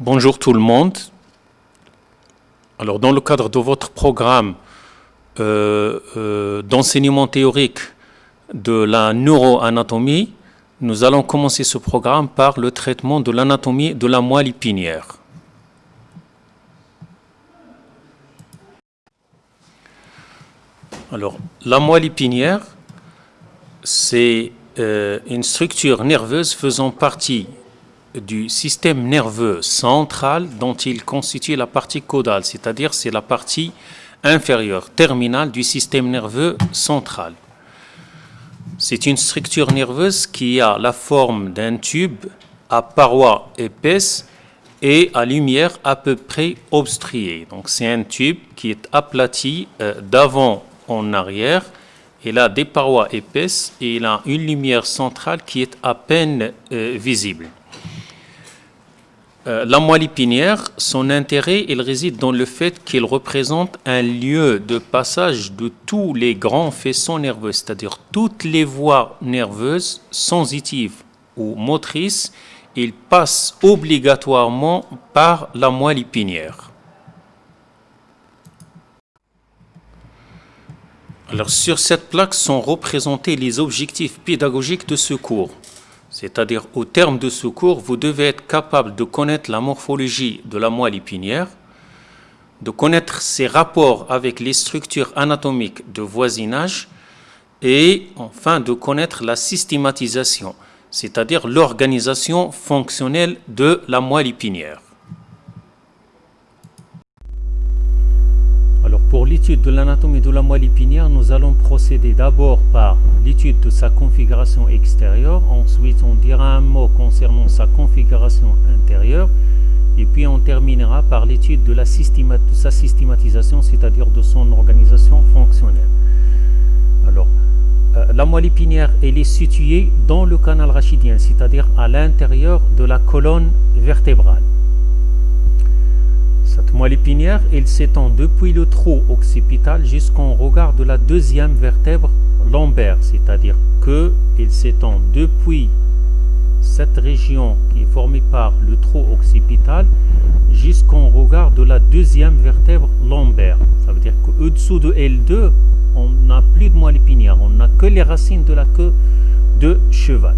Bonjour tout le monde. Alors dans le cadre de votre programme euh, euh, d'enseignement théorique de la neuroanatomie, nous allons commencer ce programme par le traitement de l'anatomie de la moelle épinière. Alors, la moelle épinière, c'est euh, une structure nerveuse faisant partie du système nerveux central dont il constitue la partie caudale, c'est-à-dire c'est la partie inférieure, terminale du système nerveux central. C'est une structure nerveuse qui a la forme d'un tube à parois épaisses et à lumière à peu près obstruée. Donc c'est un tube qui est aplati euh, d'avant en arrière. Il a des parois épaisses et il a une lumière centrale qui est à peine euh, visible. Euh, la moelle épinière, son intérêt, il réside dans le fait qu'il représente un lieu de passage de tous les grands faisceaux nerveux, c'est-à-dire toutes les voies nerveuses sensitives ou motrices, ils passent obligatoirement par la moelle épinière. Alors sur cette plaque sont représentés les objectifs pédagogiques de ce cours. C'est-à-dire, au terme de ce cours, vous devez être capable de connaître la morphologie de la moelle épinière, de connaître ses rapports avec les structures anatomiques de voisinage et enfin de connaître la systématisation, c'est-à-dire l'organisation fonctionnelle de la moelle épinière. Pour l'étude de l'anatomie de la moelle épinière, nous allons procéder d'abord par l'étude de sa configuration extérieure, ensuite on dira un mot concernant sa configuration intérieure, et puis on terminera par l'étude de, sa systématisation, c'est-à-dire de son organisation fonctionnelle. Alors, euh, la moelle épinière, elle est située dans le canal rachidien, c'est-à-dire à l'intérieur de la colonne vertébrale. Cette moelle épinière, elle s'étend depuis le trou occipital jusqu'en regard de la deuxième vertèbre lombaire, c'est-à-dire qu'elle s'étend depuis cette région qui est formée par le trou occipital jusqu'en regard de la deuxième vertèbre lombaire. Ça veut dire qu'au-dessous de L2, on n'a plus de moelle épinière, on n'a que les racines de la queue de cheval.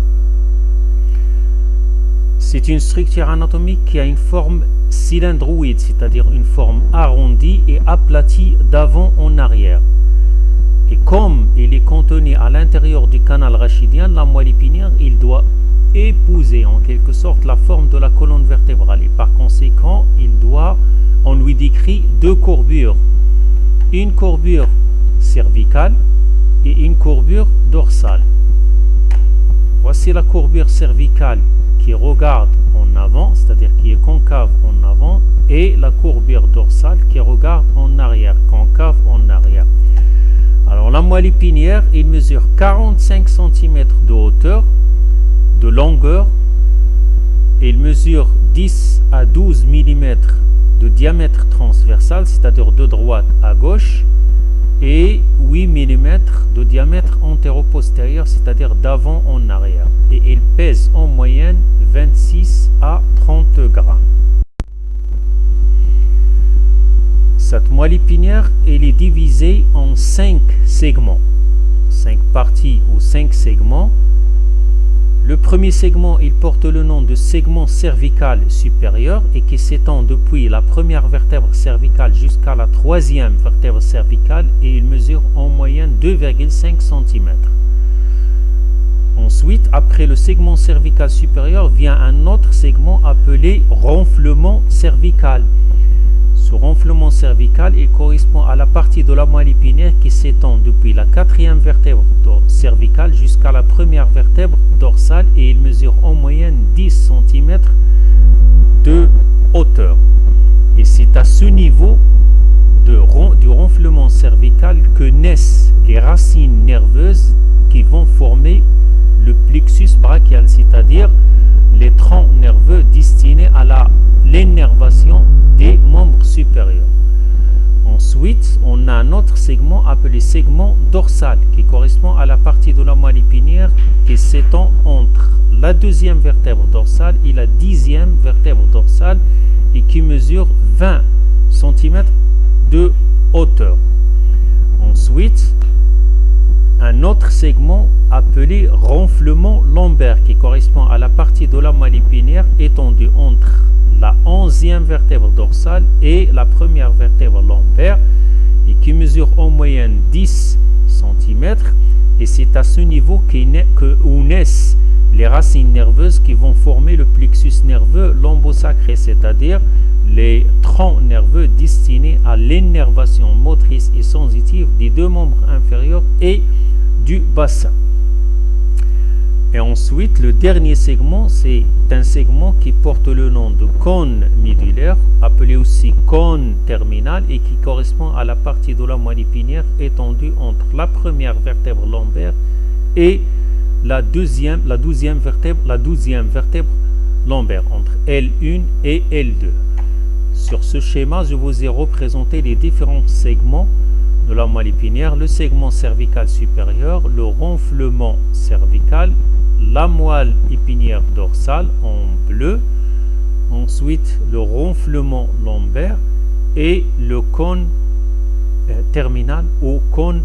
C'est une structure anatomique qui a une forme cylindroïde, c'est-à-dire une forme arrondie et aplatie d'avant en arrière. Et comme il est contenu à l'intérieur du canal rachidien, la moelle épinière, il doit épouser en quelque sorte la forme de la colonne vertébrale. Et par conséquent, il doit, on lui décrit deux courbures. Une courbure cervicale et une courbure dorsale. Voici la courbure cervicale qui regarde en avant, c'est-à-dire qui est concave en avant, et la courbure dorsale qui regarde en arrière, concave en arrière. Alors la moelle épinière, il mesure 45 cm de hauteur, de longueur, il mesure 10 à 12 mm de diamètre transversal, c'est-à-dire de droite à gauche, et 8 mm de diamètre antéro-postérieur, c'est-à-dire d'avant en arrière. Et il pèse en moyenne 26 à 30 grammes. Cette moelle épinière elle est divisée en 5 segments, 5 parties ou 5 segments le premier segment, porte le nom de segment cervical supérieur et qui s'étend depuis la première vertèbre cervicale jusqu'à la troisième vertèbre cervicale et il mesure en moyenne 2,5 cm. Ensuite, après le segment cervical supérieur, vient un autre segment appelé renflement cervical. Ce renflement cervical il correspond à la partie de la moelle épinière qui s'étend depuis la quatrième vertèbre cervicale jusqu'à la première vertèbre dorsale et il mesure en moyenne 10 cm de hauteur. Et c'est à ce niveau du renflement cervical que naissent les racines nerveuses qui vont former le plexus brachial, c'est-à-dire les troncs nerveux destinés à l'énervation des membres supérieurs. Ensuite, on a un autre segment appelé segment dorsal qui correspond à la partie de la moelle épinière qui s'étend entre la deuxième vertèbre dorsale et la dixième vertèbre dorsale et qui mesure 20 cm de hauteur. Ensuite, un autre segment appelé renflement lombaire qui correspond à la partie de la moelle épinière étendue entre la onzième vertèbre dorsale et la première vertèbre lombaire et qui mesure en moyenne 10 cm et c'est à ce niveau que, où naissent les racines nerveuses qui vont former le plexus nerveux lombosacré, c'est-à-dire les troncs nerveux destinés à l'énervation motrice et sensitive des deux membres inférieurs et du bassin. Et ensuite, le dernier segment, c'est un segment qui porte le nom de cône médulaire, appelé aussi cône terminal, et qui correspond à la partie de la moelle épinière étendue entre la première vertèbre lombaire et la deuxième, la douzième vertèbre, la douzième vertèbre lombaire, entre L1 et L2. Sur ce schéma, je vous ai représenté les différents segments de la moelle épinière, le segment cervical supérieur, le renflement cervical, la moelle épinière dorsale en bleu, ensuite le renflement lombaire et le cône euh, terminal ou cône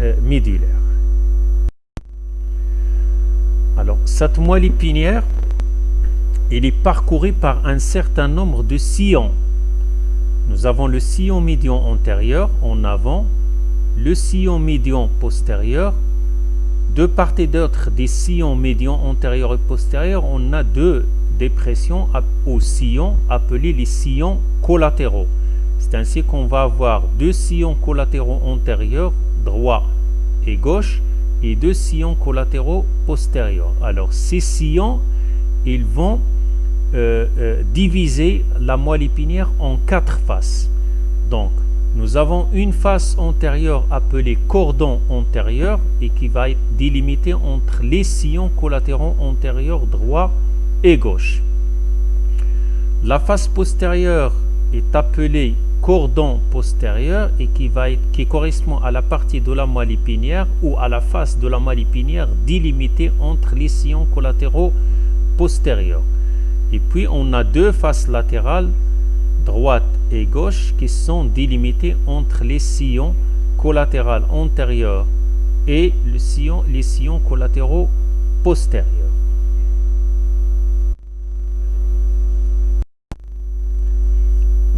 euh, médulaire. Alors, cette moelle épinière, elle est parcourue par un certain nombre de sillons. Nous avons le sillon médian antérieur en avant, le sillon médian postérieur de part et d'autre des sillons médians antérieurs et postérieurs, on a deux dépressions aux sillons appelés les sillons collatéraux. C'est ainsi qu'on va avoir deux sillons collatéraux antérieurs, droit et gauche, et deux sillons collatéraux postérieurs. Alors ces sillons, ils vont euh, euh, diviser la moelle épinière en quatre faces. Donc, nous avons une face antérieure appelée cordon antérieur et qui va être délimitée entre les sillons collatéraux antérieurs droit et gauche. La face postérieure est appelée cordon postérieur et qui, va être, qui correspond à la partie de la moelle épinière ou à la face de la moelle épinière délimitée entre les sillons collatéraux postérieurs. Et puis on a deux faces latérales droite et gauche qui sont délimités entre les sillons collatéraux antérieurs et le sillon, les sillons collatéraux postérieurs.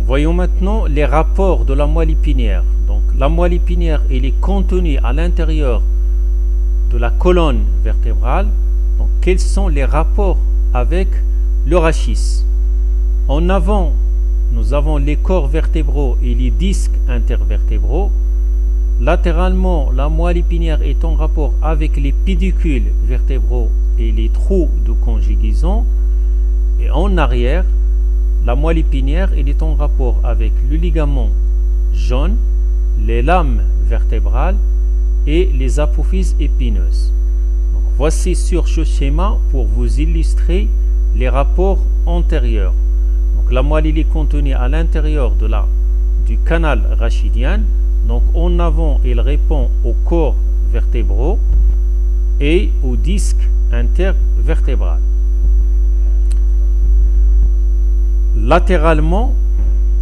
Voyons maintenant les rapports de la moelle épinière. Donc, la moelle épinière elle est contenue à l'intérieur de la colonne vertébrale. Donc, quels sont les rapports avec le rachis En avant, nous avons les corps vertébraux et les disques intervertébraux. Latéralement, la moelle épinière est en rapport avec les pédicules vertébraux et les trous de conjugaison. Et en arrière, la moelle épinière est en rapport avec le ligament jaune, les lames vertébrales et les apophyses épineuses. voici sur ce schéma pour vous illustrer les rapports antérieurs la moelle est contenue à l'intérieur du canal rachidien. Donc en avant, il répond au corps vertébraux et au disque intervertébral. Latéralement,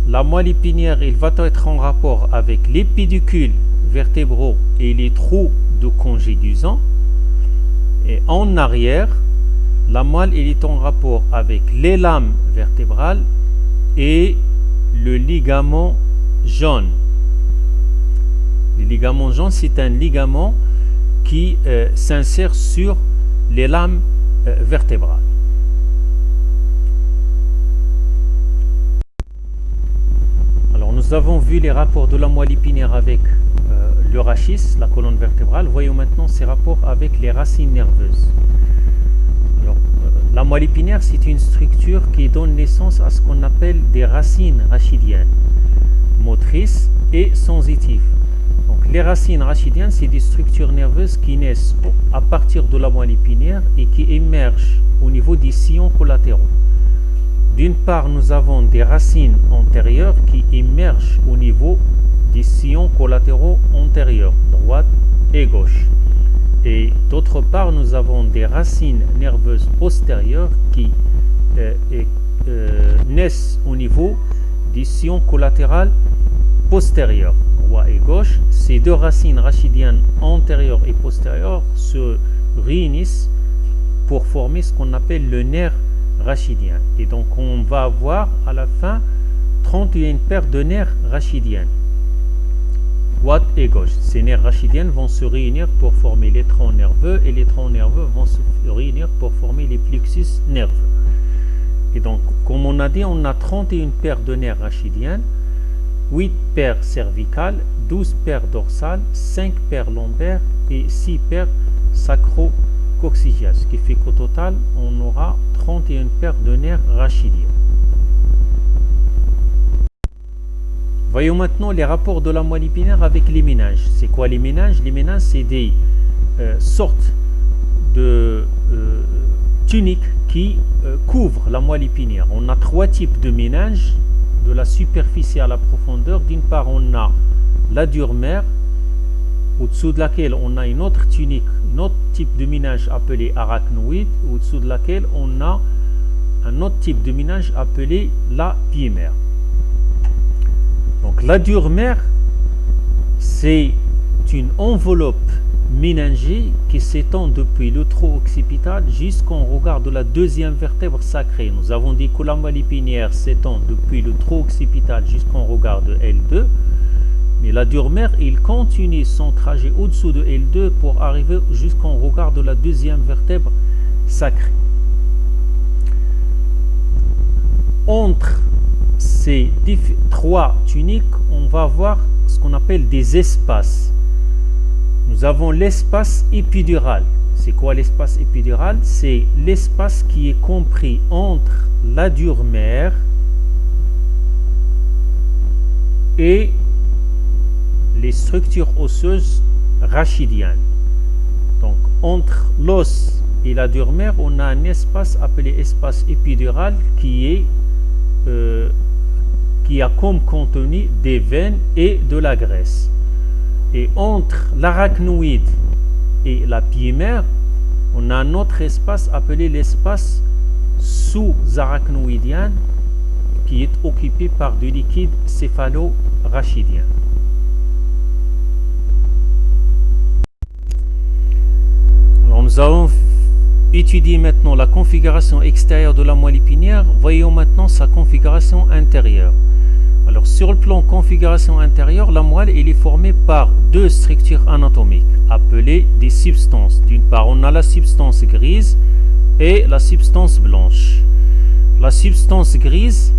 la moelle épinière va être en rapport avec les pédicules vertébraux et les trous de congédusant. Et en arrière, la moelle est en rapport avec les lames vertébrales et le ligament jaune. Le ligament jaune, c'est un ligament qui euh, s'insère sur les lames euh, vertébrales. Alors, nous avons vu les rapports de la moelle épinière avec euh, le rachis, la colonne vertébrale. Voyons maintenant ces rapports avec les racines nerveuses. La moelle épinière, c'est une structure qui donne naissance à ce qu'on appelle des racines rachidiennes, motrices et sensitives. Donc, les racines rachidiennes, c'est des structures nerveuses qui naissent à partir de la moelle épinière et qui émergent au niveau des sillons collatéraux. D'une part, nous avons des racines antérieures qui émergent au niveau des sillons collatéraux antérieurs, droite et gauche. Et d'autre part, nous avons des racines nerveuses postérieures qui euh, euh, naissent au niveau des sillons collatérales postérieurs, droite et gauche. Ces deux racines rachidiennes antérieures et postérieures se réunissent pour former ce qu'on appelle le nerf rachidien. Et donc on va avoir à la fin 31 paires de nerfs rachidiennes et gauche. Ces nerfs rachidiennes vont se réunir pour former les troncs nerveux et les troncs nerveux vont se réunir pour former les plexus nerveux. Et donc, comme on a dit, on a 31 paires de nerfs rachidiennes, 8 paires cervicales, 12 paires dorsales, 5 paires lombaires et 6 paires sacro-coccygiales. Ce qui fait qu'au total, on aura 31 paires de nerfs rachidiens. Voyons maintenant les rapports de la moelle épinière avec les méninges. C'est quoi les méninges? Les méninges, c'est des euh, sortes de euh, tuniques qui euh, couvrent la moelle épinière. On a trois types de méninges, de la superficie à la profondeur. D'une part, on a la dure mère, au-dessous de laquelle on a une autre tunique, un autre type de méninge appelé arachnoïde, au-dessous de laquelle on a un autre type de méninge appelé la pied-mère. Donc la dure-mère, c'est une enveloppe méningée qui s'étend depuis le tronc occipital jusqu'en regard de la deuxième vertèbre sacrée. Nous avons dit que la moelle épinière s'étend depuis le tronc occipital jusqu'en regard de L2. Mais la dure-mère, il continue son trajet au-dessous de L2 pour arriver jusqu'en regard de la deuxième vertèbre sacrée. Entre ces trois tuniques, on va voir ce qu'on appelle des espaces. Nous avons l'espace épidural. C'est quoi l'espace épidural? C'est l'espace qui est compris entre la dure mère et les structures osseuses rachidiennes. Donc, entre l'os et la dure mère, on a un espace appelé espace épidural qui est euh, qui a comme contenu des veines et de la graisse. Et entre l'arachnoïde et la pied-mère, on a un autre espace appelé l'espace sous-arachnoïdien qui est occupé par du liquide céphalo-rachidien. Alors nous allons étudier maintenant la configuration extérieure de la moelle épinière. Voyons maintenant sa configuration intérieure. Alors sur le plan configuration intérieure, la moelle est formée par deux structures anatomiques appelées des substances. D'une part, on a la substance grise et la substance blanche. La substance grise,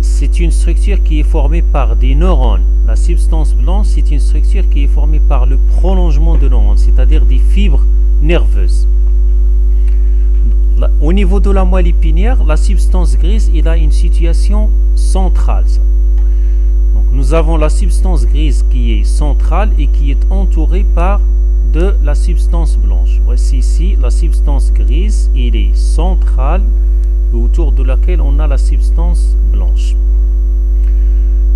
c'est une structure qui est formée par des neurones. La substance blanche, c'est une structure qui est formée par le prolongement de neurones, c'est-à-dire des fibres nerveuses. Au niveau de la moelle épinière, la substance grise, a une situation centrale nous avons la substance grise qui est centrale et qui est entourée par de la substance blanche. Voici ici la substance grise, il est centrale autour de laquelle on a la substance blanche.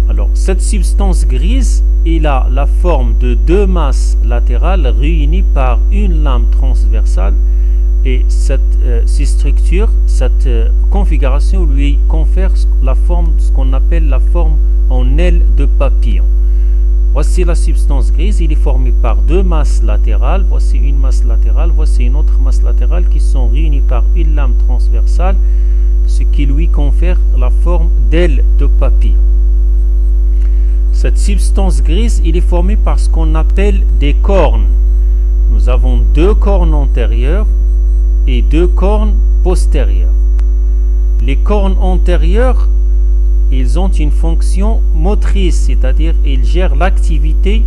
Alors, cette substance grise, il a la forme de deux masses latérales réunies par une lame transversale et cette, euh, ces structures, cette euh, configuration lui confère la forme, ce qu'on appelle la forme en aile de papillon. Voici la substance grise, il est formé par deux masses latérales. Voici une masse latérale, voici une autre masse latérale qui sont réunies par une lame transversale, ce qui lui confère la forme d'aile de papillon. Cette substance grise, il est formé par ce qu'on appelle des cornes. Nous avons deux cornes antérieures deux cornes postérieures. Les cornes antérieures ils ont une fonction motrice, c'est-à-dire ils gèrent l'activité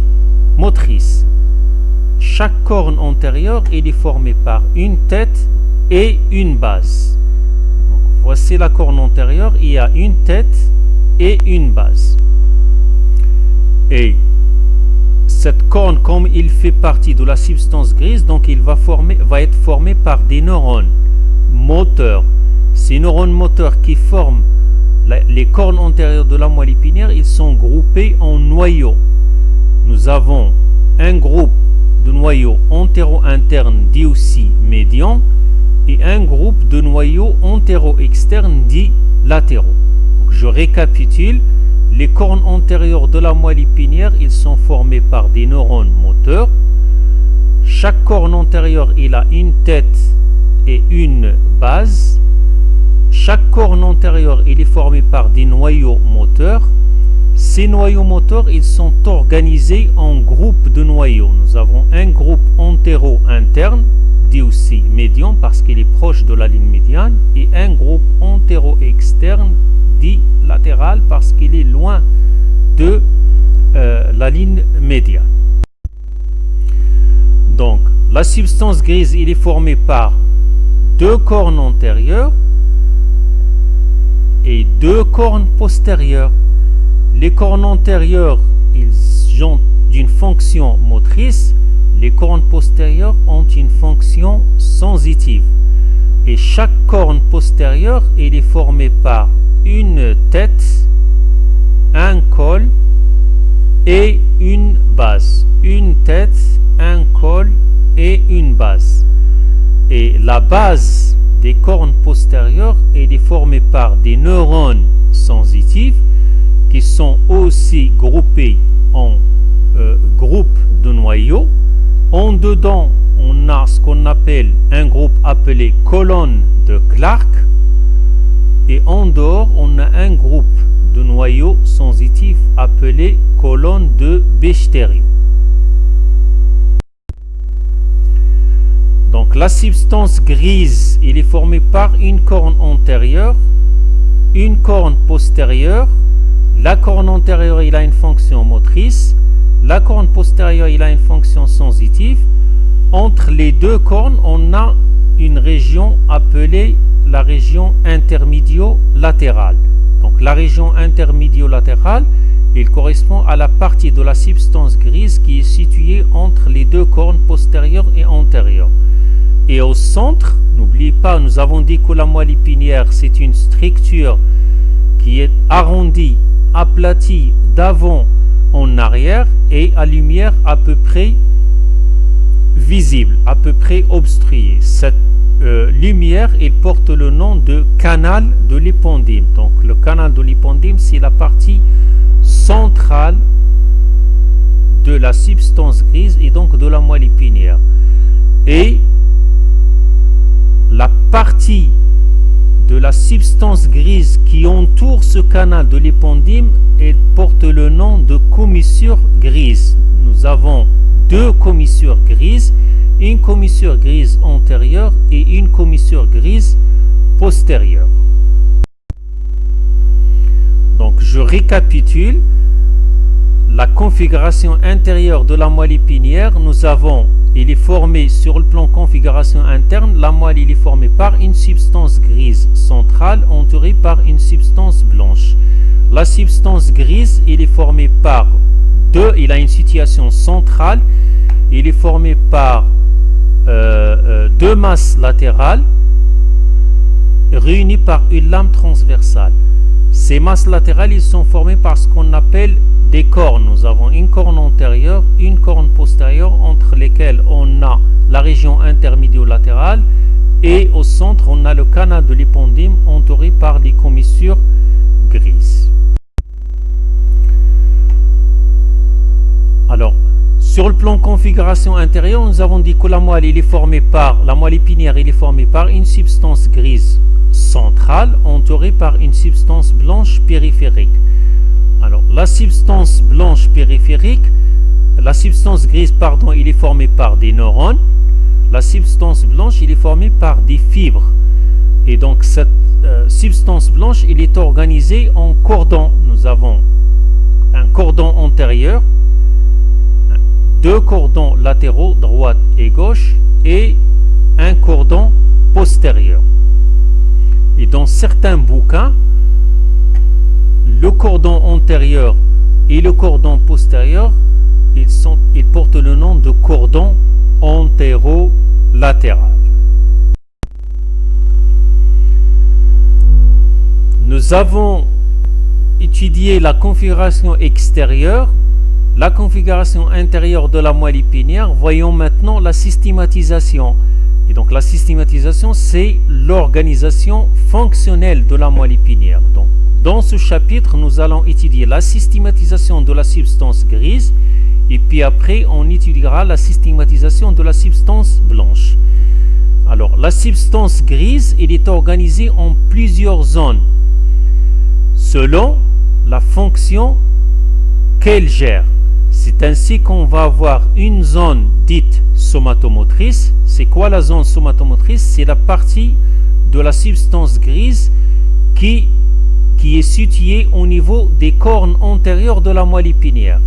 motrice. Chaque corne antérieure est formée par une tête et une base. voici la corne antérieure, il y a une tête et une base. Et cette corne, comme il fait partie de la substance grise, donc il va, être formé par des neurones moteurs. Ces neurones moteurs qui forment les cornes antérieures de la moelle épinière, ils sont groupés en noyaux. nous avons un groupe de noyaux antéro-internes dit aussi médian et un groupe de noyaux antéro-externes dit latéraux. je récapitule. Les cornes antérieures de la moelle épinière, ils sont formés par des neurones moteurs. Chaque corne antérieure, il a une tête et une base. Chaque corne antérieure, il est formé par des noyaux moteurs. Ces noyaux moteurs, ils sont organisés en groupes de noyaux. Nous avons un groupe antéro-interne, dit aussi médian parce qu'il est proche de la ligne médiane, et un groupe antéro-externe, latéral parce qu'il est loin de euh, la ligne médiane. Donc, la substance grise, il est formée par deux cornes antérieures et deux cornes postérieures. Les cornes antérieures, ils ont une fonction motrice. Les cornes postérieures ont une fonction sensitive. Et chaque corne postérieure, il est formée par une tête, un col et une base. Une tête, un col et une base. Et la base des cornes postérieures est formée par des neurones sensitifs qui sont aussi groupés en euh, groupes de noyaux. En dedans, on a ce qu'on appelle un groupe appelé colonne de Clark. Et en dehors, on a un groupe de noyaux sensitifs appelé colonne de Bechtereau. Donc la substance grise, il est formée par une corne antérieure, une corne postérieure. La corne antérieure, il a une fonction motrice. La corne postérieure, il a une fonction sensitive. Entre les deux cornes, on a une région appelée la région intermédio-latérale. Donc la région intermédio-latérale, il correspond à la partie de la substance grise qui est située entre les deux cornes postérieures et antérieures. Et au centre, n'oubliez pas, nous avons dit que la moelle épinière, c'est une structure qui est arrondie, aplatie d'avant en arrière et à lumière à peu près visible, à peu près obstruée. Euh, lumière, il porte le nom de canal de l'épondyle. Donc le canal de l'épondyle, c'est la partie centrale de la substance grise et donc de la moelle épinière. Et la partie de la substance grise qui entoure ce canal de l'épondyle elle porte le nom de commissure grise. Nous avons deux commissures grises, une commissure grise antérieure et une commissure grise postérieure. Donc je récapitule la configuration intérieure de la moelle épinière. Nous avons il est formé sur le plan configuration interne, la moelle il est formée par une substance grise centrale entourée par une substance blanche. La substance grise, il est formée par deux, il a une situation centrale, il est formé par deux masses latérales réunies par une lame transversale. Ces masses latérales, ils sont formées par ce qu'on appelle des cornes. Nous avons une corne antérieure, une corne postérieure entre lesquelles on a la région intermédio-latérale et au centre on a le canal de l'épondyme entouré par des commissures grises. Alors, sur le plan configuration intérieure, nous avons dit que la moelle, est formée par, la moelle épinière, est formée par une substance grise centrale entourée par une substance blanche périphérique. Alors, la substance blanche périphérique, la substance grise, pardon, il est formée par des neurones. La substance blanche, il est formée par des fibres. Et donc, cette euh, substance blanche, il est organisée en cordons. Nous avons un cordon antérieur, deux cordons latéraux, droite et gauche, et un cordon postérieur. Et dans certains bouquins, le cordon antérieur et le cordon postérieur, ils, sont, ils portent le nom de cordon antérolatéral. Nous avons étudié la configuration extérieure la configuration intérieure de la moelle épinière, voyons maintenant la systématisation. Et donc la systématisation, c'est l'organisation fonctionnelle de la moelle épinière. Donc, dans ce chapitre, nous allons étudier la systématisation de la substance grise et puis après, on étudiera la systématisation de la substance blanche. Alors, la substance grise, elle est organisée en plusieurs zones selon la fonction qu'elle gère. C'est ainsi qu'on va avoir une zone dite somatomotrice. C'est quoi la zone somatomotrice? C'est la partie de la substance grise qui, est située au niveau des cornes antérieures de la moelle épinière.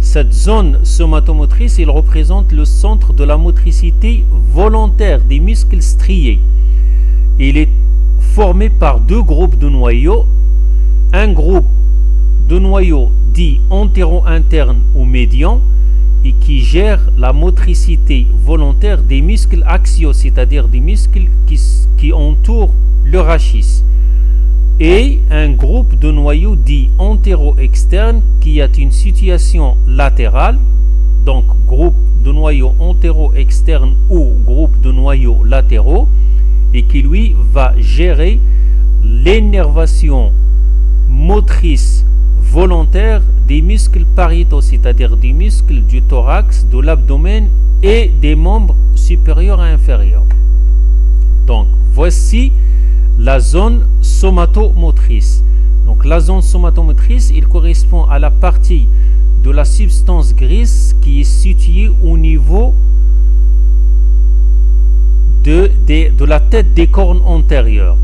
Cette zone somatomotrice, il représente le centre de la motricité volontaire des muscles striés. Il est formé par deux groupes de noyaux. Un groupe de noyaux dit antéro-interne ou médian et qui gère la motricité volontaire des muscles axiaux, c'est-à-dire des muscles qui, entourent le rachis. Et un groupe de noyaux dit antéro-externe qui a une situation latérale, donc groupe de noyaux antéro-externe ou groupe de noyaux latéraux, et qui lui va gérer l'énervation motrice volontaire des muscles pariétaux, c'est-à-dire des muscles du thorax, de l'abdomen et des membres supérieurs et inférieurs. Donc voici la zone somatomotrice. Donc la zone somatomotrice, il correspond à la partie de la substance grise qui est située au niveau de, de, la tête des cornes antérieures.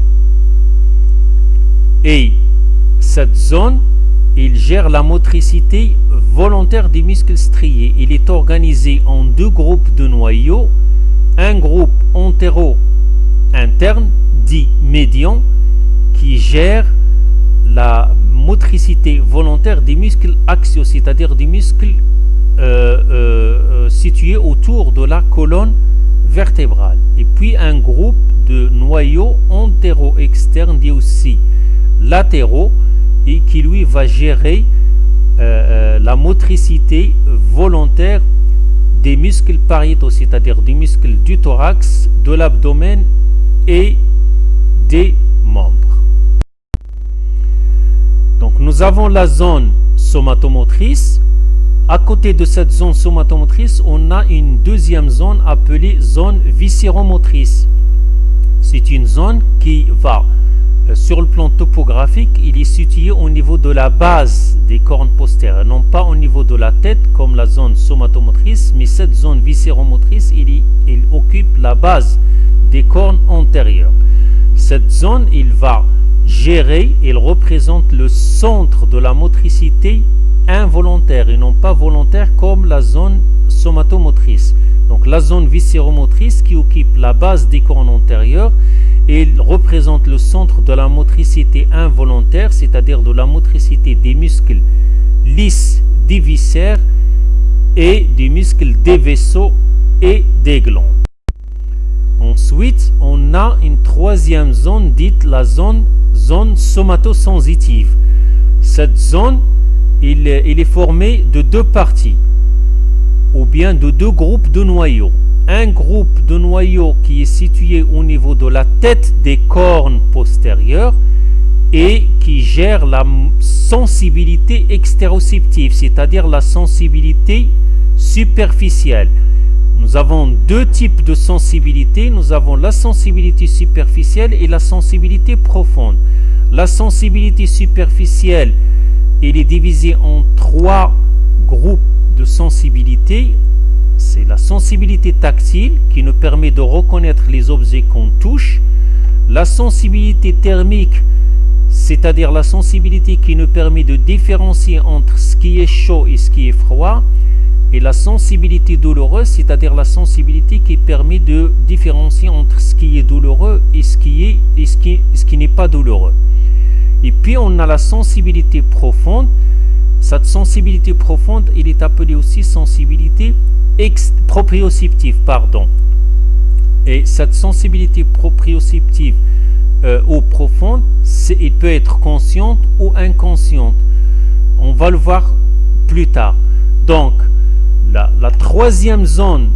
Et cette zone, il gère la motricité volontaire des muscles striés. Il est organisé en deux groupes de noyaux, un groupe antéro-interne dit médian qui gère la motricité volontaire des muscles axiaux, c'est-à-dire des muscles euh, euh, euh, situés autour de la colonne vertébrale. Et puis un groupe de noyaux antéro-externes, dit aussi latéraux, et qui lui va gérer la motricité volontaire des muscles pariétaux, c'est-à-dire des muscles du thorax, de l'abdomen et des membres. Donc nous avons la zone somatomotrice. À côté de cette zone somatomotrice, on a une deuxième zone appelée zone viscéromotrice. C'est une zone qui va, euh, sur le plan topographique, il est situé au niveau de la base des cornes postérieures, non pas au niveau de la tête comme la zone somatomotrice, mais cette zone viscéromotrice, il, il occupe la base des cornes antérieures. Cette zone, il va gérer, il représente le centre de la motricité involontaire et non pas volontaire comme la zone somatomotrice. Donc la zone viscéromotrice qui occupe la base des cornes antérieures, il représente le centre de la motricité involontaire, c'est-à-dire de la motricité des muscles lisses des viscères et des muscles des vaisseaux et des glandes. Ensuite, on a une troisième zone dite la zone, somatosensitive. Cette zone, il, est formé de deux parties, ou bien de deux groupes de noyaux. Un groupe de noyaux qui est situé au niveau de la tête des cornes postérieures et qui gère la sensibilité extéroceptive, c'est-à-dire la sensibilité superficielle. Nous avons deux types de sensibilité. Nous avons la sensibilité superficielle et la sensibilité profonde. La sensibilité superficielle, elle est divisée en trois groupes de sensibilité. C'est la sensibilité tactile qui nous permet de reconnaître les objets qu'on touche. La sensibilité thermique, c'est-à-dire la sensibilité qui nous permet de différencier entre ce qui est chaud et ce qui est froid. Et la sensibilité douloureuse, c'est-à-dire la sensibilité qui permet de différencier entre ce qui est douloureux et ce qui ce qui, ce qui n'est pas douloureux. Et puis on a la sensibilité profonde. Cette sensibilité profonde, il est appelé aussi sensibilité proprioceptive, pardon. Et cette sensibilité proprioceptive euh, ou profonde, il peut être consciente ou inconsciente. On va le voir plus tard. Donc, la, troisième zone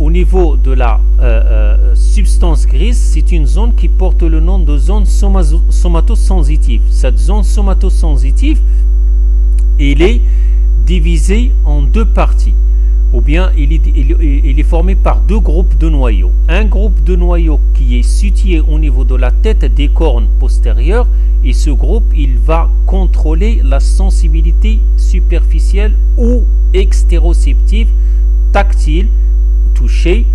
au niveau de la euh, euh, substance grise, c'est une zone qui porte le nom de zone somatosensitive. Cette zone somatosensitive, elle est divisée en deux parties ou bien il est, formé par deux groupes de noyaux. Un groupe de noyaux qui est situé au niveau de la tête des cornes postérieures et ce groupe il va contrôler la sensibilité superficielle ou extéroceptive, tactile, touchée,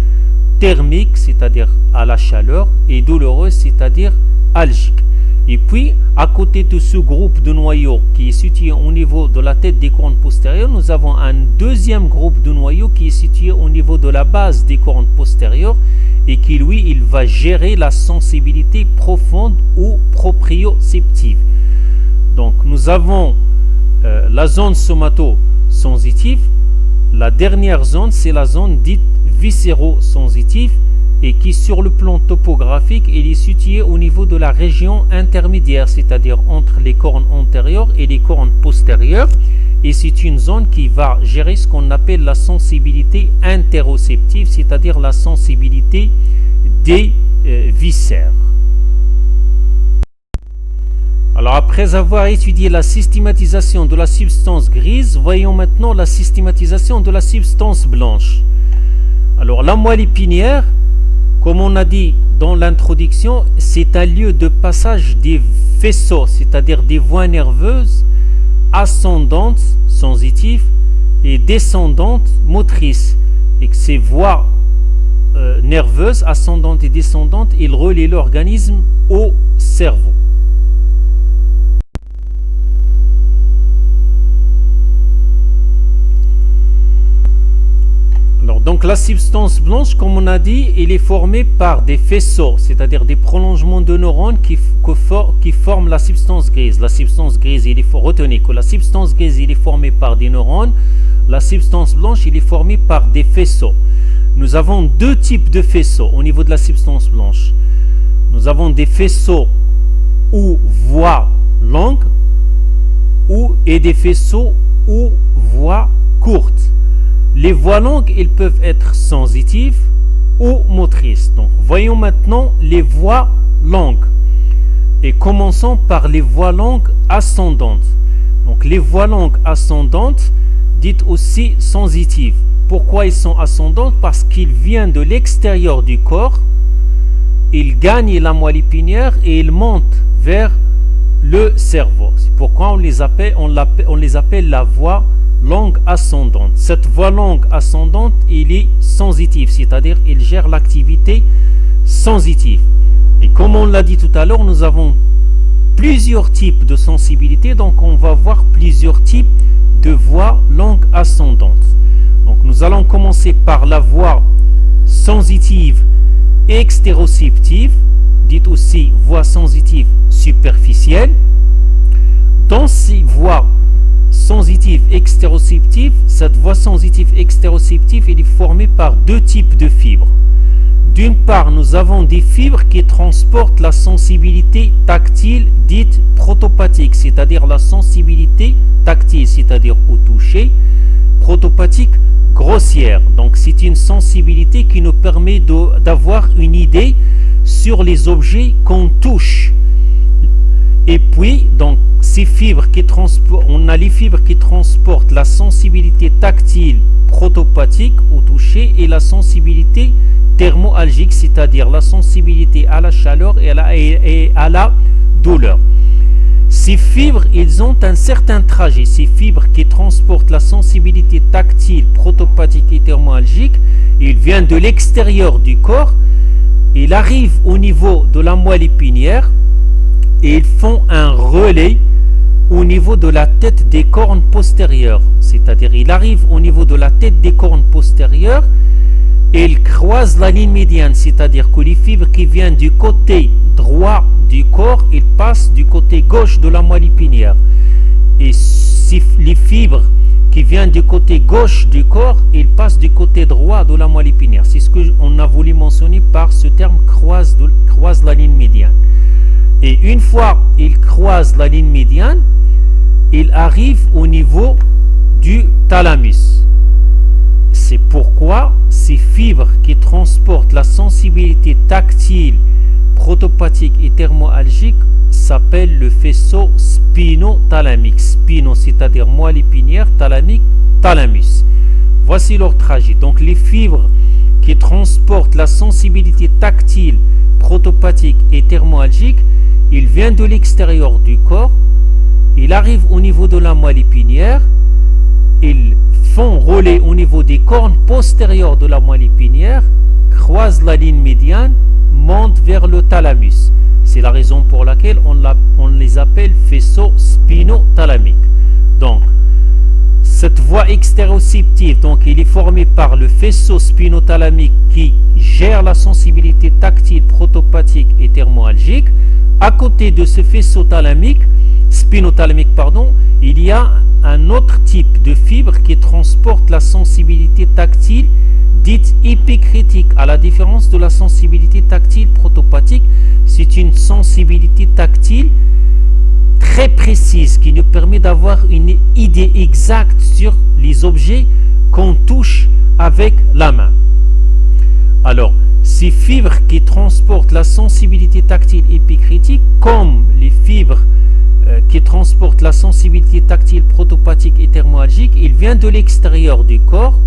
thermique, c'est-à-dire à la chaleur, et douloureuse, c'est-à-dire algique. Et puis, à côté de ce groupe de noyaux qui est situé au niveau de la tête des cornes postérieures, nous avons un deuxième groupe de noyaux qui est situé au niveau de la base des cornes postérieures et qui, lui, il va gérer la sensibilité profonde ou proprioceptive. Donc, nous avons euh, la zone somato-sensitive. La dernière zone, c'est la zone dite viscéro-sensitive et qui sur le plan topographique il est situé au niveau de la région intermédiaire, c'est-à-dire entre les cornes antérieures et les cornes postérieures. Et c'est une zone qui va gérer ce qu'on appelle la sensibilité interoceptive, c'est-à-dire la sensibilité des euh, viscères. Alors après avoir étudié la systématisation de la substance grise, voyons maintenant la systématisation de la substance blanche. Alors la moelle épinière, comme on a dit dans l'introduction, c'est un lieu de passage des faisceaux, c'est-à-dire des voies nerveuses ascendantes, sensitives, et descendantes, motrices. Et que ces voies euh, nerveuses, ascendantes et descendantes, ils l'organisme au cerveau. Donc la substance blanche, comme on a dit, elle est formée par des faisceaux, c'est-à-dire des prolongements de neurones qui, forment la substance grise. La substance grise, il faut retenir que la substance grise, elle est formée par des neurones. La substance blanche, elle est formée par des faisceaux. Nous avons deux types de faisceaux au niveau de la substance blanche. Nous avons des faisceaux ou voies longues ou, et des faisceaux ou voies courtes. Les voies longues, ils peuvent être sensitives ou motrices. Voyons maintenant les voies longues. Et commençons par les voies longues ascendantes. Donc, les voies longues ascendantes, dites aussi sensitives. Pourquoi ils sont ascendantes? Parce qu'ils viennent de l'extérieur du corps, ils gagnent la moelle épinière et ils montent vers le cerveau. C'est pourquoi on les appelle, on, on les appelle la voie langue ascendante. Cette voie langue ascendante, il est sensitive, c'est-à-dire il gère l'activité sensitive. Et comme on l'a dit tout à l'heure, nous avons plusieurs types de sensibilité, donc on va voir plusieurs types de voix langue ascendante. Donc nous allons commencer par la voix sensitive extéroceptive, dite aussi voix sensitive superficielle. Dans ces voix sensitive extéroceptive, cette voie sensitive extéroceptive est formée par deux types de fibres. D'une part, nous avons des fibres qui transportent la sensibilité tactile dite protopathique, c'est-à-dire la sensibilité tactile, c'est-à-dire au toucher, protopathique grossière. Donc c'est une sensibilité qui nous permet d'avoir une idée sur les objets qu'on touche. Et puis, donc, ces fibres qui on a les fibres qui transportent la sensibilité tactile protopathique au toucher et la sensibilité thermoalgique, c'est-à-dire la sensibilité à la chaleur et à la, douleur. Ces fibres, ils ont un certain trajet. Ces fibres qui transportent la sensibilité tactile, protopathique et thermoalgique, ils viennent de l'extérieur du corps. Ils arrivent au niveau de la moelle épinière et ils font un relais au niveau de la tête des cornes postérieures. C'est-à-dire, il arrive au niveau de la tête des cornes postérieures et il croise la ligne médiane. C'est-à-dire que les fibres qui viennent du côté droit du corps, ils passent du côté gauche de la moelle épinière. Et si les fibres qui viennent du côté gauche du corps, ils passent du côté droit de la moelle épinière. C'est ce qu'on a voulu mentionner par ce terme croise la ligne médiane. Et une fois il croise la ligne médiane, il arrive au niveau du thalamus. C'est pourquoi ces fibres qui transportent la sensibilité tactile, protopathique et thermoalgique s'appellent le faisceau spinothalamique. Spino, c'est-à-dire moelle épinière, thalamique, thalamus. Voici leur trajet. Donc les fibres qui transportent la sensibilité tactile, protopathique et thermoalgique, il vient de l'extérieur du corps, il arrive au niveau de la moelle épinière, ils font rouler au niveau des cornes postérieures de la moelle épinière, croisent la ligne médiane, montent vers le thalamus. C'est la raison pour laquelle on, on les appelle faisceaux spinothalamiques. Donc, cette voie extéroceptive, donc est formé par le faisceau spinothalamique qui gère la sensibilité tactile, protopathique et thermoalgique. À côté de ce faisceau thalamique, spinothalamique, pardon, il y a un autre type de fibre qui transporte la sensibilité tactile dite épicritique, à la différence de la sensibilité tactile protopathique, c'est une sensibilité tactile très précise qui nous permet d'avoir une idée exacte sur les objets qu'on touche avec la main. Alors, ces fibres qui transportent la sensibilité tactile épicritique, comme les fibres euh, qui transportent la sensibilité tactile protopathique et thermoalgique, ils viennent de l'extérieur du corps,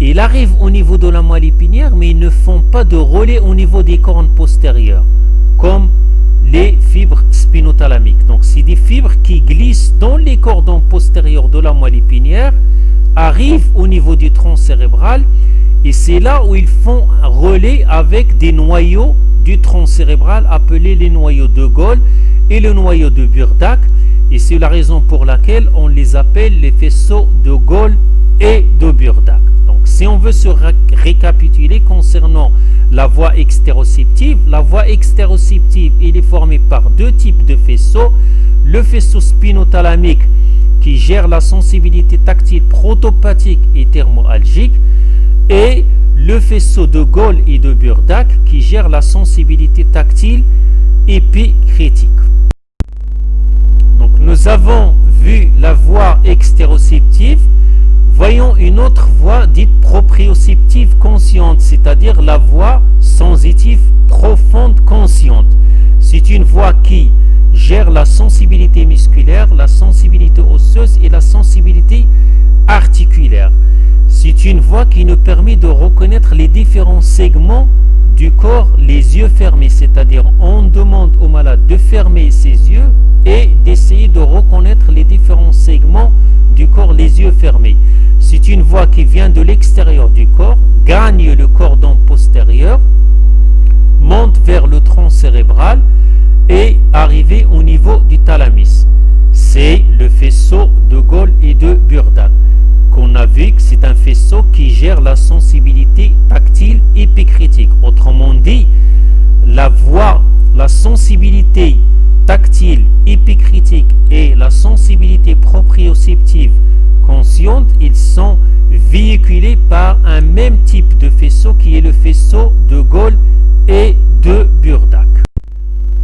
ils arrivent au niveau de la moelle épinière, mais ils ne font pas de relais au niveau des cornes postérieures, comme les fibres spinothalamiques. Donc, c'est des fibres qui glissent dans les cordons postérieurs de la moelle épinière, arrivent au niveau du tronc cérébral, et c'est là où ils font un relais avec des noyaux du tronc cérébral appelés les noyaux de Gaulle et le noyau de Burdak. Et c'est la raison pour laquelle on les appelle les faisceaux de Gaulle et de Burdak. Donc, si on veut se récapituler concernant la voie extéroceptive. La voie extéroceptive, est formée par deux types de faisceaux. Le faisceau spinothalamique qui gère la sensibilité tactile protopathique et thermoalgique et le faisceau de Gaulle et de Burdak qui gère la sensibilité tactile épicritique. Donc nous avons vu la voie extéroceptive Voyons une autre voie dite proprioceptive consciente, c'est-à-dire la voie sensitive profonde consciente. C'est une voie qui gère la sensibilité musculaire, la sensibilité osseuse et la sensibilité articulaire. C'est une voie qui nous permet de reconnaître les différents segments du corps les yeux fermés, c'est-à-dire on demande au malade de fermer ses yeux et d'essayer de reconnaître les différents segments du corps les yeux fermés. C'est une voie qui vient de l'extérieur du corps, gagne le cordon postérieur, monte vers le tronc cérébral et arrive au niveau du thalamus. C'est le faisceau de Gaulle et de Burdak qu'on a vu que c'est un faisceau qui gère la sensibilité tactile épicritique. Autrement dit, la voix, la sensibilité tactile épicritique et la sensibilité proprioceptive consciente, ils sont véhiculés par un même type de faisceau qui est le faisceau de Gaulle et de Burdak.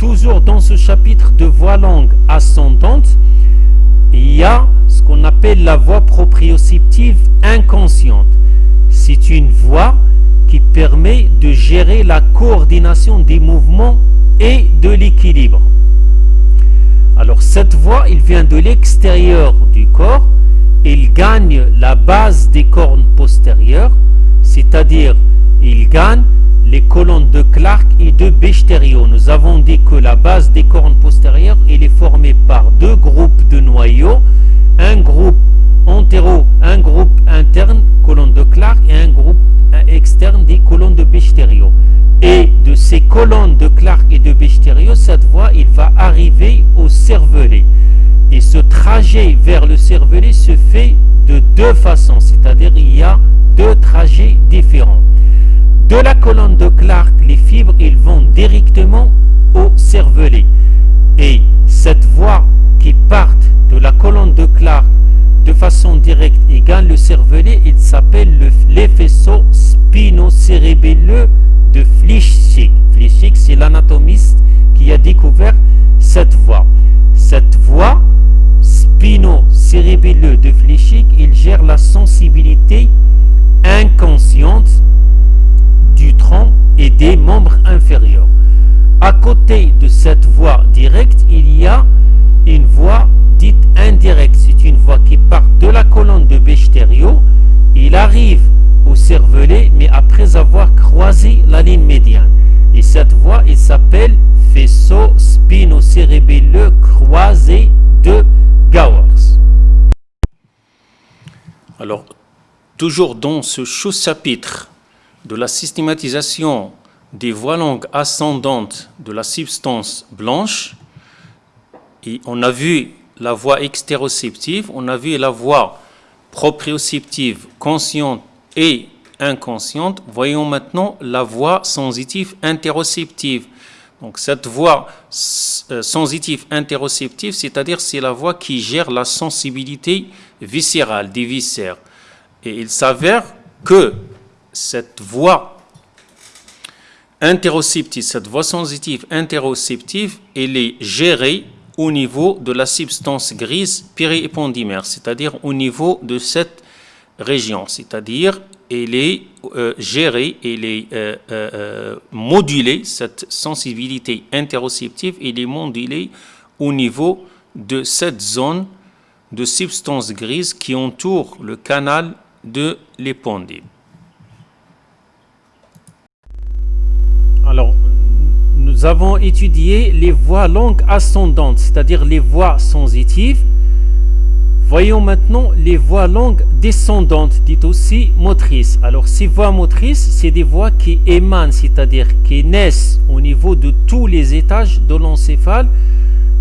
Toujours dans ce chapitre de voix longue ascendante, il y a ce qu'on appelle la voix proprioceptive inconsciente. C'est une voix qui permet de gérer la coordination des mouvements et de l'équilibre. Alors cette voix, il vient de l'extérieur du corps, il gagne la base des cornes postérieures, c'est-à-dire il gagne les colonnes de Clark et de Bechterio. Nous avons dit que la base des cornes postérieures est formée par deux groupes de noyaux, un groupe antéro, un groupe interne, colonne de Clark, et un groupe externe des colonnes de Bechterio. Et de ces colonnes de Clark et de Bechterio, cette voie, il va arriver au cervelet. Et ce trajet vers le cervelet se fait de deux façons, c'est-à-dire il y a deux trajets différents. De la colonne de Clark, les fibres, ils vont directement au cervelet. Et cette voie qui part de la colonne de Clark de façon directe et gagne le cervelet, il s'appelle le, les faisceaux spinocérébelleux de Flischig. Flischig, c'est l'anatomiste qui a découvert cette voie. Cette voie spino cérébelleux de fléchique, il gère la sensibilité inconsciente du tronc et des membres inférieurs. À côté de cette voie directe, il y a une voie dite indirecte. C'est une voie qui part de la colonne de Bechterio. Il arrive au cervelet, mais après avoir croisé la ligne médiane. Et cette voie, il s'appelle faisceau spinocérébelleux croisé de Gowers. Alors, toujours dans ce chapitre de la systématisation des voies longues ascendantes de la substance blanche, et on a vu la voie extéroceptive, on a vu la voie proprioceptive consciente et inconsciente. Voyons maintenant la voie sensitive interoceptive. Donc cette voie euh, sensitive interoceptive, c'est-à-dire c'est la voie qui gère la sensibilité viscérale des viscères. Et il s'avère que cette voie interoceptive, cette voie sensitive interoceptive, elle est gérée au niveau de la substance grise périépondymère, c'est-à-dire au niveau de cette région, c'est-à-dire elle est euh, gérée, elle est euh, euh, modulée, cette sensibilité interoceptive, elle est modulée au niveau de cette zone de substance grise qui entoure le canal de l'épondyle. Alors, nous avons étudié les voies longues ascendantes, c'est-à-dire les voies sensitives. Voyons maintenant les voies longues descendantes, dites aussi motrices. Alors, ces voies motrices, c'est des voies qui émanent, c'est-à-dire qui naissent au niveau de tous les étages de l'encéphale,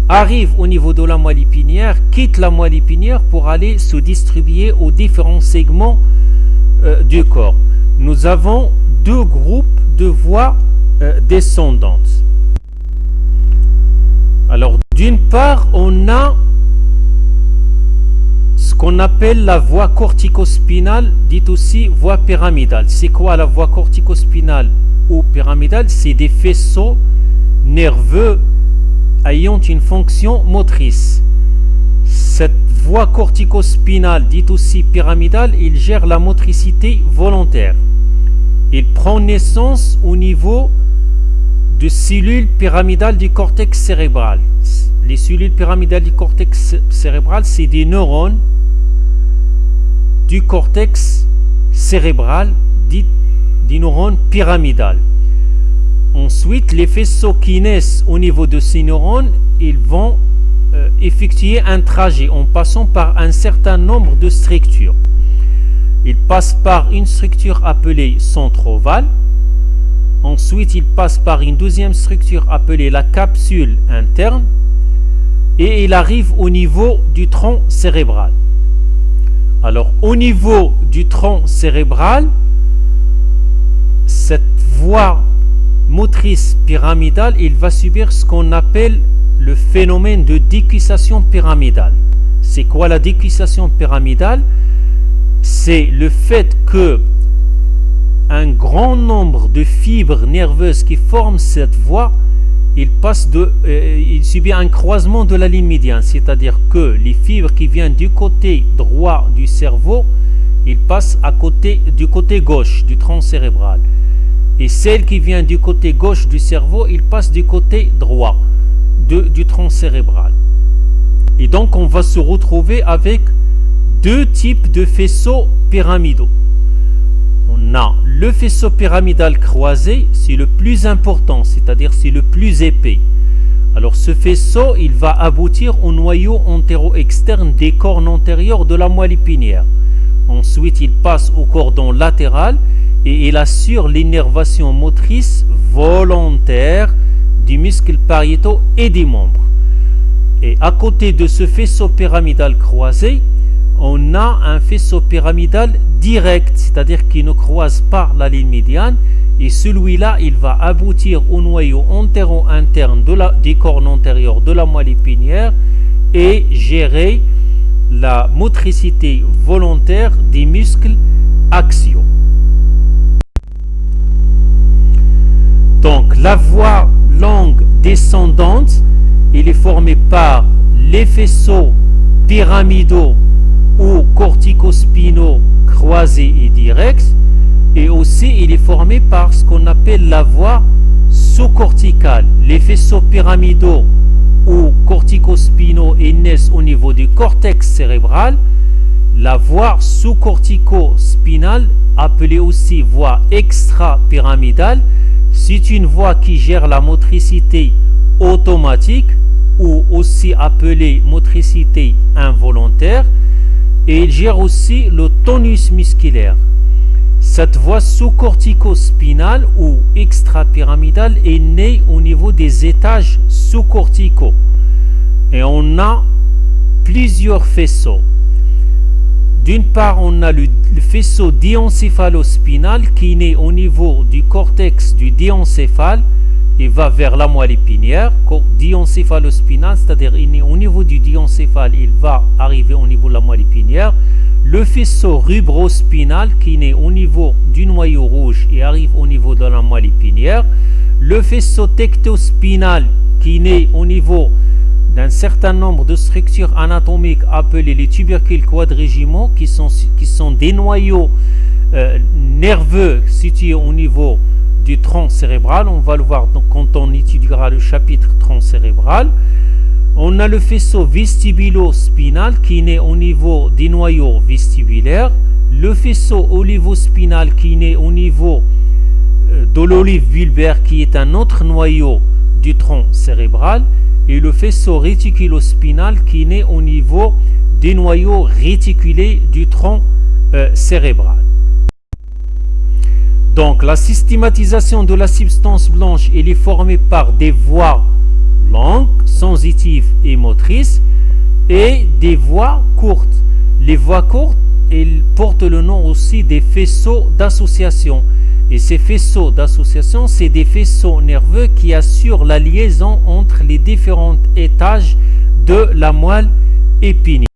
arrivent au niveau de la moelle épinière, quittent la moelle épinière pour aller se distribuer aux différents segments euh, du corps. Nous avons deux groupes de voies euh, descendantes. Alors, d'une part, on a ce qu'on appelle la voie corticospinale, dit aussi voie pyramidale. C'est quoi la voie corticospinale ou pyramidale? C'est des faisceaux nerveux ayant une fonction motrice. Cette voie corticospinale, dite aussi pyramidale, il gère la motricité volontaire. Il prend naissance au niveau de cellules pyramidales du cortex cérébral. Les cellules pyramidales du cortex cérébral, c'est des neurones du cortex cérébral, dit des neurones pyramidales. Ensuite, les faisceaux qui naissent au niveau de ces neurones, ils vont euh, effectuer un trajet en passant par un certain nombre de structures. Ils passent par une structure appelée centre ovale, Ensuite, il passe par une deuxième structure appelée la capsule interne et il arrive au niveau du tronc cérébral. Alors, au niveau du tronc cérébral, cette voie motrice pyramidale, il va subir ce qu'on appelle le phénomène de décuissation pyramidale. C'est quoi la décuissation pyramidale? C'est le fait que un grand nombre de fibres nerveuses qui forment cette voie, il, passe de, euh, il subit un croisement de la ligne médiane, c'est-à-dire que les fibres qui viennent du côté droit du cerveau, ils passent à côté, du côté gauche du tronc cérébral. Et celles qui viennent du côté gauche du cerveau, ils passent du côté droit du tronc cérébral. Et donc on va se retrouver avec deux types de faisceaux pyramidaux on a le faisceau pyramidal croisé, c'est le plus important, c'est-à-dire c'est le plus épais. Alors ce faisceau, il va aboutir au noyau antéro-externe des cornes antérieures de la moelle épinière. Ensuite, il passe au cordon latéral et il assure l'innervation motrice volontaire du muscle pariétaux et des membres. Et à côté de ce faisceau pyramidal croisé, on a un faisceau pyramidal direct, c'est-à-dire qui ne croise pas la ligne médiane, et celui-là, il va aboutir au noyau antéro-interne de la, des cornes antérieures de la moelle épinière et gérer la motricité volontaire des muscles axiaux. Donc, la voie longue descendante, il est formée par les faisceaux pyramidaux ou corticospinaux croisés et directs. Et aussi, il est formé par ce qu'on appelle la voie sous-corticale. Les faisceaux pyramidaux ou corticospinaux et naissent au niveau du cortex cérébral. La voie sous-cortico-spinale, appelée aussi voie extra-pyramidale, c'est une voie qui gère la motricité automatique ou aussi appelée motricité involontaire et il gère aussi le tonus musculaire. Cette voie sous-cortico-spinale ou extra-pyramidale est née au niveau des étages sous-corticaux. Et on a plusieurs faisceaux. D'une part, on a le, faisceau diencéphalospinal qui né au niveau du cortex du diencéphale et va vers la moelle épinière. Diencéphalospinal, c'est-à-dire il est au niveau du diencéphale, il va arriver au niveau de la moelle épinière. Le faisceau rubrospinal qui né au niveau du noyau rouge et arrive au niveau de la moelle épinière. Le faisceau tectospinal qui né au niveau d'un certain nombre de structures anatomiques appelées les tubercules quadrigimaux, qui sont, qui sont des noyaux euh, nerveux situés au niveau du tronc cérébral. On va le voir quand on étudiera le chapitre tronc cérébral. On a le faisceau vestibulo-spinal qui né au niveau des noyaux vestibulaires. Le faisceau olivospinal qui né au niveau euh, de l'olive vulvaire qui est un autre noyau du tronc cérébral et le faisceau réticulospinal qui naît au niveau des noyaux réticulés du tronc euh, cérébral. Donc la systématisation de la substance blanche est formée par des voies longues, sensitives et motrices et des voies courtes. Les voies courtes elles portent le nom aussi des faisceaux d'association. Et ces faisceaux d'association, c'est des faisceaux nerveux qui assurent la liaison entre les différents étages de la moelle épinière.